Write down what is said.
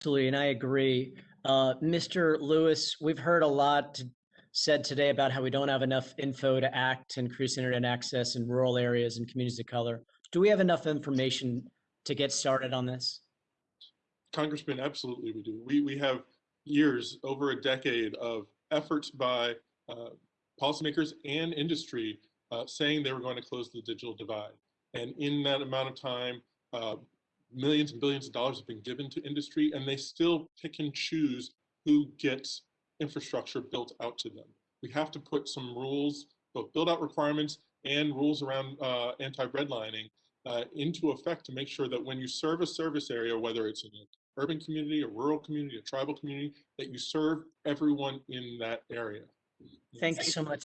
Absolutely, and I agree. Uh, Mr. Lewis, we've heard a lot said today about how we don't have enough info to act to increase internet access in rural areas and communities of color. Do we have enough information to get started on this? Congressman, absolutely we do. We, we have years, over a decade of efforts by uh, policymakers and industry uh, saying they were going to close the digital divide. And in that amount of time, uh, millions and billions of dollars have been given to industry and they still pick and choose who gets infrastructure built out to them. We have to put some rules, both build out requirements and rules around uh, anti-redlining uh, into effect to make sure that when you serve a service area, whether it's an urban community, a rural community, a tribal community, that you serve everyone in that area. Thank you so much.